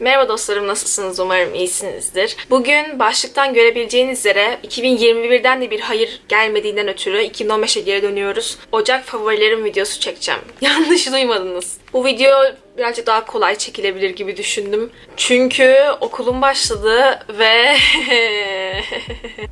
Merhaba dostlarım nasılsınız umarım iyisinizdir. Bugün başlıktan görebileceğiniz üzere 2021'den de bir hayır gelmediğinden ötürü 2015'e geri dönüyoruz. Ocak favorilerim videosu çekeceğim. Yanlış duymadınız. Bu video birazcık daha kolay çekilebilir gibi düşündüm. Çünkü okulum başladı ve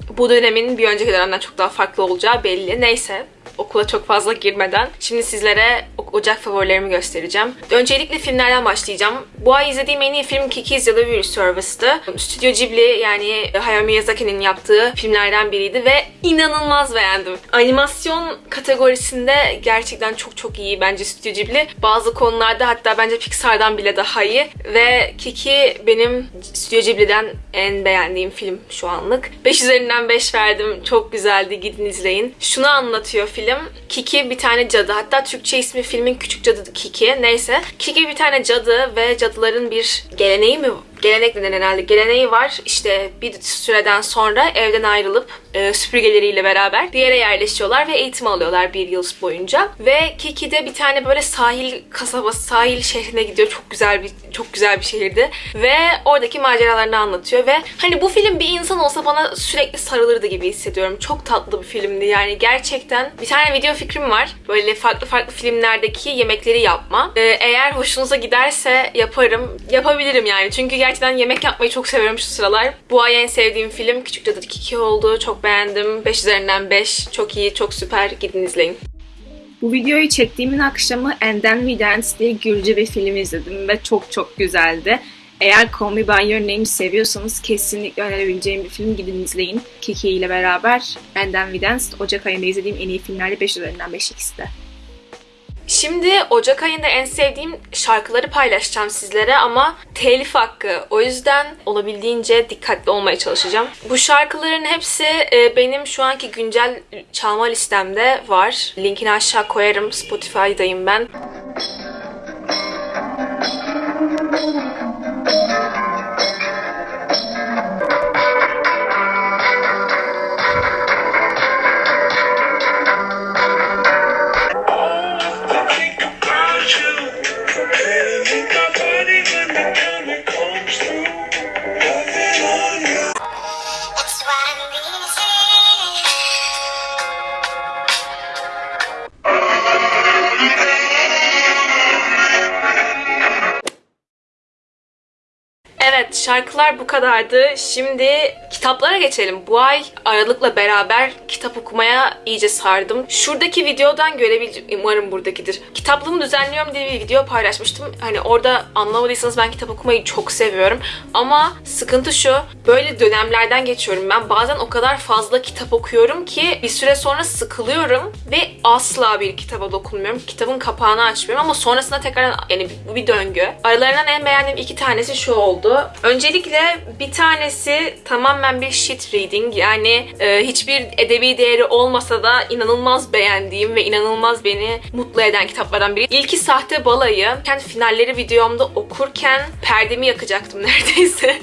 bu dönemin bir önceki dönemden çok daha farklı olacağı belli. Neyse okula çok fazla girmeden şimdi sizlere Ocak favorilerimi göstereceğim. Öncelikle filmlerden başlayacağım. Bu ay izlediğim en iyi film Kiki's Delivery Service'tı. Stüdyo Ghibli yani Hayao Miyazaki'nin yaptığı filmlerden biriydi ve inanılmaz beğendim. Animasyon kategorisinde gerçekten çok çok iyi bence Stüdyo Ghibli. Bazı konularda hatta bence Pixar'dan bile daha iyi ve Kiki benim Stüdyo Ghibli'den en beğendiğim film şu anlık. 5 üzerinden 5 verdim. Çok güzeldi. Gidin izleyin. Şunu anlatıyor film. Kiki bir tane cadı. Hatta Türkçe ismi filmin Küçük Cadı Kiki. Neyse. Kiki bir tane cadı ve cadıların bir geleneği mi gelenek denen herhalde geleneği var. İşte bir süreden sonra evden ayrılıp e, süpürgeleriyle beraber bir yere yerleşiyorlar ve eğitim alıyorlar bir yıl boyunca. Ve Kiki'de bir tane böyle sahil kasabası, sahil şehrine gidiyor. Çok güzel bir çok güzel bir şehirdi. Ve oradaki maceralarını anlatıyor ve hani bu film bir insan olsa bana sürekli sarılırdı gibi hissediyorum. Çok tatlı bir filmdi. Yani gerçekten bir tane video fikrim var. Böyle farklı farklı filmlerdeki yemekleri yapma. Ee, eğer hoşunuza giderse yaparım. Yapabilirim yani. Çünkü gerçekten yemek yapmayı çok seviyorum şu sıralar. Bu ay en sevdiğim film Küçük Cadı 2 oldu. Çok beğendim. 5 üzerinden 5. Çok iyi, çok süper. Gidin izleyin. Bu videoyu çektiğimin akşamı And Then We Dance diye Gürcü bir film izledim ve çok çok güzeldi. Eğer Call Me By Your Name seviyorsanız kesinlikle önerebileceğim bir film gidin izleyin. Kiki ile beraber And Then We Dance Ocak ayında izlediğim en iyi filmlerde 5 üzerinden 5 ikisi de. Şimdi Ocak ayında en sevdiğim şarkıları paylaşacağım sizlere ama telif hakkı. O yüzden olabildiğince dikkatli olmaya çalışacağım. Bu şarkıların hepsi e, benim şu anki güncel çalma listemde var. Linkini aşağı koyarım. Spotify'dayım ben. Evet şarkılar bu kadardı. Şimdi kitaplara geçelim. Bu ay Aralık'la beraber kitap okumaya iyice sardım. Şuradaki videodan görebileceğim, umarım buradakidir. Kitaplığımı düzenliyorum diye bir video paylaşmıştım. Hani orada anlamadıysanız ben kitap okumayı çok seviyorum. Ama sıkıntı şu, böyle dönemlerden geçiyorum. Ben bazen o kadar fazla kitap okuyorum ki bir süre sonra sıkılıyorum ve asla bir kitaba dokunmuyorum. Kitabın kapağını açmıyorum ama sonrasında tekrar yani bu bir döngü. Aralarından en beğendiğim iki tanesi şu oldu. Öncelikle bir tanesi tamamen bir shit reading. Yani e, hiçbir edebi değeri olmasa da inanılmaz beğendiğim ve inanılmaz beni mutlu eden kitaplardan biri. İlki Sahte Balayı. Kendi finalleri videomda okurken perdemi yakacaktım neredeyse.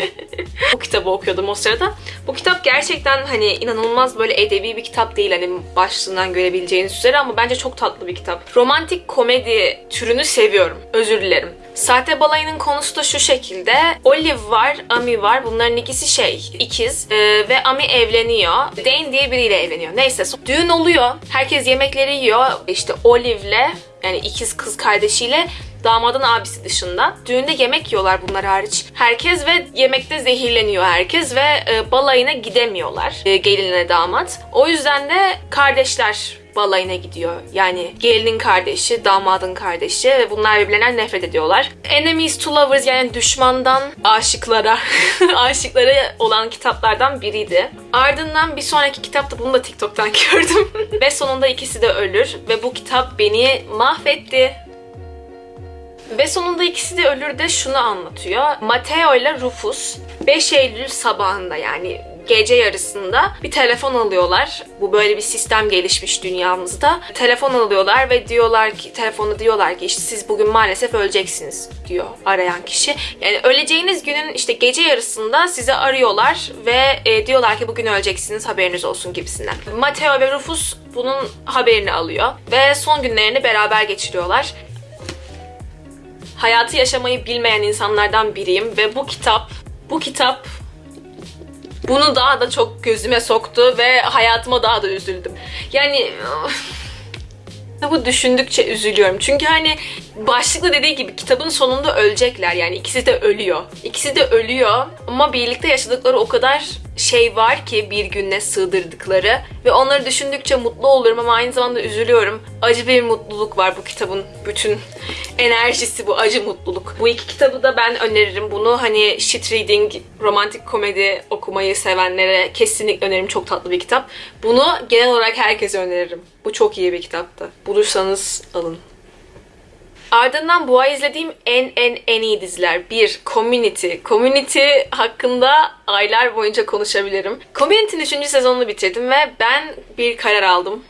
bu kitabı okuyordum o sırada. Bu kitap gerçekten hani inanılmaz böyle edebi bir kitap değil hani başlığından görebileceğiniz üzere ama bence çok tatlı bir kitap. Romantik komedi türünü seviyorum. Özür dilerim. Sahte balayının konusu da şu şekilde. Olive var, Ami var. Bunların ikisi şey, ikiz. Ee, ve Ami evleniyor. Dane diye biriyle evleniyor. Neyse. Düğün oluyor. Herkes yemekleri yiyor. İşte Olive'le yani ikiz kız kardeşiyle damadın abisi dışında. Düğünde yemek yiyorlar bunlar hariç. Herkes ve yemekte zehirleniyor herkes ve e, balayına gidemiyorlar. E, gelinle damat. O yüzden de kardeşler balayına gidiyor. Yani gelinin kardeşi, damadın kardeşi ve bunlar birbirlerinden nefret ediyorlar. Enemies to lovers yani düşmandan aşıklara, aşıklara olan kitaplardan biriydi. Ardından bir sonraki kitapta bunu da TikTok'tan gördüm. ve sonunda ikisi de ölür ve bu kitap beni mahvetti. Ve sonunda ikisi de ölür de şunu anlatıyor. Matteo ile Rufus 5 Eylül sabahında yani gece yarısında bir telefon alıyorlar. Bu böyle bir sistem gelişmiş dünyamızda. Telefon alıyorlar ve diyorlar ki telefonda diyorlar ki işte siz bugün maalesef öleceksiniz diyor arayan kişi. Yani öleceğiniz günün işte gece yarısında sizi arıyorlar ve e, diyorlar ki bugün öleceksiniz haberiniz olsun gibisinden. Matteo ve Rufus bunun haberini alıyor ve son günlerini beraber geçiriyorlar. hayatı yaşamayı bilmeyen insanlardan biriyim ve bu kitap, bu kitap bunu daha da çok gözüme soktu ve hayatıma daha da üzüldüm. Yani bu düşündükçe üzülüyorum. Çünkü hani başlıkta dediği gibi kitabın sonunda ölecekler yani ikisi de ölüyor. İkisi de ölüyor ama birlikte yaşadıkları o kadar şey var ki bir gününe sığdırdıkları ve onları düşündükçe mutlu oluyorum ama aynı zamanda üzülüyorum. Acı bir mutluluk var bu kitabın bütün enerjisi bu acı mutluluk. Bu iki kitabı da ben öneririm. Bunu hani shit reading, romantik komedi okumayı sevenlere kesinlikle öneririm. Çok tatlı bir kitap. Bunu genel olarak herkese öneririm. Bu çok iyi bir kitaptı. Bulursanız alın. Ardından ay izlediğim en en en iyi diziler. Bir, Community. Community hakkında aylar boyunca konuşabilirim. Community'nin 3. sezonunu bitirdim ve ben bir karar aldım.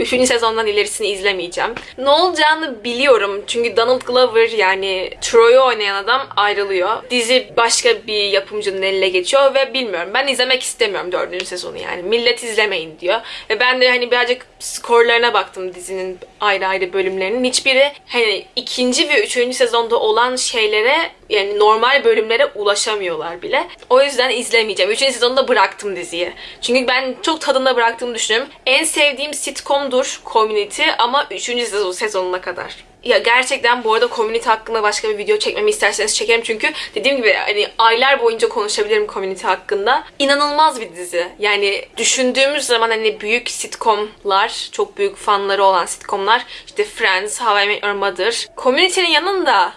Üçüncü sezondan ilerisini izlemeyeceğim. Ne olacağını biliyorum. Çünkü Donald Glover yani Troy'u oynayan adam ayrılıyor. Dizi başka bir yapımcının eline geçiyor ve bilmiyorum. Ben izlemek istemiyorum dördüncü sezonu yani. Millet izlemeyin diyor. Ve ben de hani birazcık skorlarına baktım dizinin ayrı ayrı bölümlerinin. Hiçbiri hani ikinci ve üçüncü sezonda olan şeylere yani normal bölümlere ulaşamıyorlar bile. O yüzden izlemeyeceğim. Üçüncü sezonda bıraktım diziyi. Çünkü ben çok tadında bıraktığımı düşünüyorum. En sevdiğim sitcomdur Community ama üçüncü sezon, sezonuna kadar. Ya gerçekten bu arada Community hakkında başka bir video çekmemi isterseniz çekerim çünkü dediğim gibi hani aylar boyunca konuşabilirim Community hakkında. İnanılmaz bir dizi. Yani düşündüğümüz zaman hani büyük sitcomlar, çok büyük fanları olan sitcomlar işte Friends, How I Met Your Mother. Community'nin yanında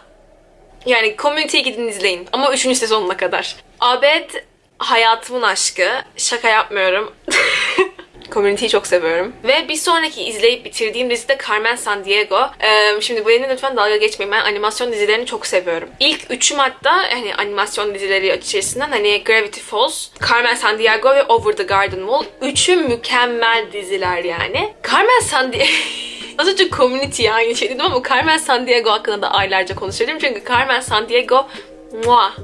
yani Community'yi gidin izleyin. Ama 3. sezonuna kadar. Abed hayatımın aşkı. Şaka yapmıyorum. Community'yi çok seviyorum. Ve bir sonraki izleyip bitirdiğim dizi de Carmen Sandiego. Ee, şimdi bu yerine lütfen dalga geçmeyin. Ben animasyon dizilerini çok seviyorum. İlk üçüm hatta hani animasyon dizileri içerisinden hani Gravity Falls, Carmen Sandiego ve Over the Garden Wall. Üçü mükemmel diziler yani. Carmen Sandiego... Az önce community'ye aynı şey dedim ama Carmen Sandiego hakkında da aylarca konuşabilirim. Çünkü Carmen Sandiego muah.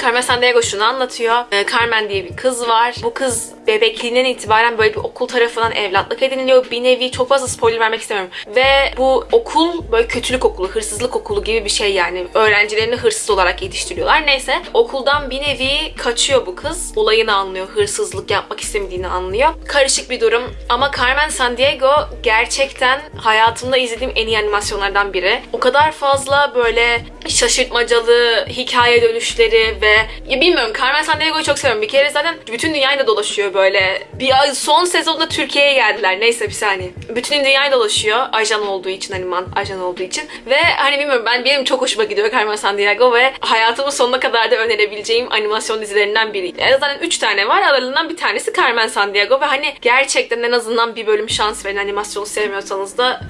Carmen Sandiego şunu anlatıyor. Ee, Carmen diye bir kız var. Bu kız bebekliğinden itibaren böyle bir okul tarafından evlatlık ediniliyor. Bir nevi çok fazla spoiler vermek istemiyorum. Ve bu okul böyle kötülük okulu, hırsızlık okulu gibi bir şey yani. Öğrencilerini hırsız olarak yetiştiriyorlar. Neyse okuldan bir nevi kaçıyor bu kız. Olayını anlıyor. Hırsızlık yapmak istemediğini anlıyor. Karışık bir durum. Ama Carmen Sandiego gerçekten hayatımda izlediğim en iyi animasyonlardan biri. O kadar fazla böyle şaşırtmacalı hikaye dönüşleri ve ya bilmiyorum Carmen Sandiego'yu çok seviyorum. Bir kere zaten bütün dünyayı da dolaşıyor böyle. Bir son sezonda Türkiye'ye geldiler. Neyse bir saniye. Bütün dünyayı dolaşıyor. Ajan olduğu için animan ajan olduğu için. Ve hani bilmiyorum ben benim çok hoşuma gidiyor Carmen Sandiego ve hayatımın sonuna kadar da önerebileceğim animasyon dizilerinden biriydi. En azından 3 tane var. Aralarından bir tanesi Carmen Sandiego ve hani gerçekten en azından bir bölüm şans verin animasyonu sevmiyorsanız da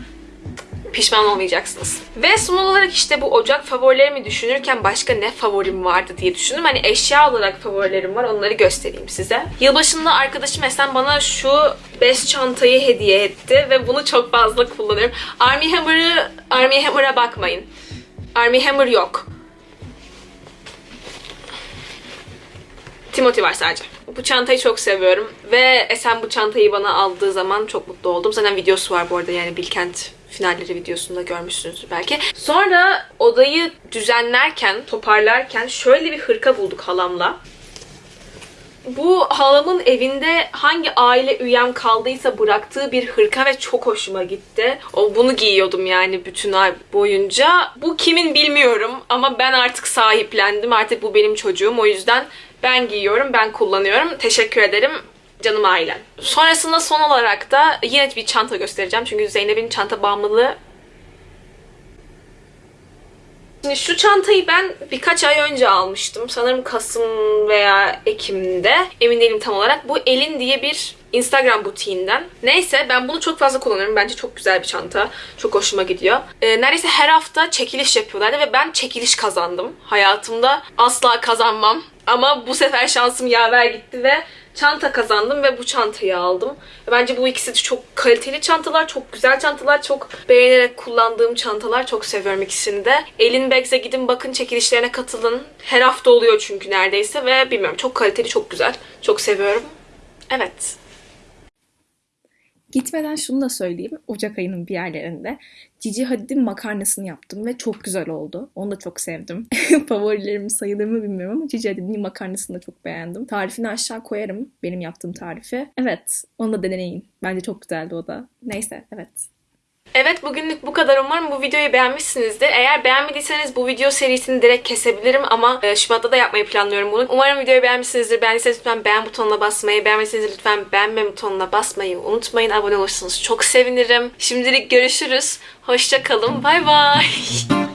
pişman olmayacaksınız. Ve son olarak işte bu ocak favorilerimi düşünürken başka ne favorim vardı diye düşündüm. Hani eşya olarak favorilerim var onları göstereyim size. Yılbaşında arkadaşım Esen bana şu bez çantayı hediye etti ve bunu çok fazla kullanıyorum. Army Hammer'ı Army Hammer'a bakmayın. Army Hammer yok. Timothy var sadece. Bu çantayı çok seviyorum ve Esen bu çantayı bana aldığı zaman çok mutlu oldum. Zaten videosu var bu arada yani Bilkent finalleri videosunda görmüşsünüzdür belki. Sonra odayı düzenlerken, toparlarken şöyle bir hırka bulduk halamla. Bu halamın evinde hangi aile üyem kaldıysa bıraktığı bir hırka ve çok hoşuma gitti. O bunu giyiyordum yani bütün ay boyunca. Bu kimin bilmiyorum ama ben artık sahiplendim. Artık bu benim çocuğum. O yüzden ben giyiyorum, ben kullanıyorum. Teşekkür ederim canım ailem. Sonrasında son olarak da yine bir çanta göstereceğim. Çünkü Zeynep'in çanta bağımlılığı Şimdi şu çantayı ben birkaç ay önce almıştım. Sanırım Kasım veya Ekim'de. Emin değilim tam olarak. Bu Elin diye bir Instagram butiğinden. Neyse ben bunu çok fazla kullanıyorum. Bence çok güzel bir çanta. Çok hoşuma gidiyor. Ee, neredeyse her hafta çekiliş yapıyorlardı ve ben çekiliş kazandım. Hayatımda asla kazanmam. Ama bu sefer şansım yaver gitti ve çanta kazandım ve bu çantayı aldım. Bence bu ikisi de çok kaliteli çantalar, çok güzel çantalar, çok beğenerek kullandığım çantalar. Çok seviyorum ikisini de. Elin Bags'e gidin bakın çekilişlerine katılın. Her hafta oluyor çünkü neredeyse ve bilmiyorum çok kaliteli, çok güzel. Çok seviyorum. Evet. Gitmeden şunu da söyleyeyim. Ocak ayının bir yerlerinde Cici Hadid'in makarnasını yaptım ve çok güzel oldu. Onu da çok sevdim. Favorilerim sayılır mı bilmiyorum ama Cici Hadid'in makarnasını da çok beğendim. Tarifini aşağı koyarım. Benim yaptığım tarifi. Evet. Onu da deneyin. Bence çok güzeldi o da. Neyse evet. Evet bugünlük bu kadar. Umarım bu videoyu beğenmişsinizdir. Eğer beğenmediyseniz bu video serisini direkt kesebilirim ama e, Şubat'ta da yapmayı planlıyorum bunu. Umarım videoyu beğenmişsinizdir. Beğendiyseniz lütfen beğen butonuna basmayı, beğenmediyseniz lütfen beğenme butonuna basmayı unutmayın. Abone olursanız çok sevinirim. Şimdilik görüşürüz. Hoşça kalın. Bay bay.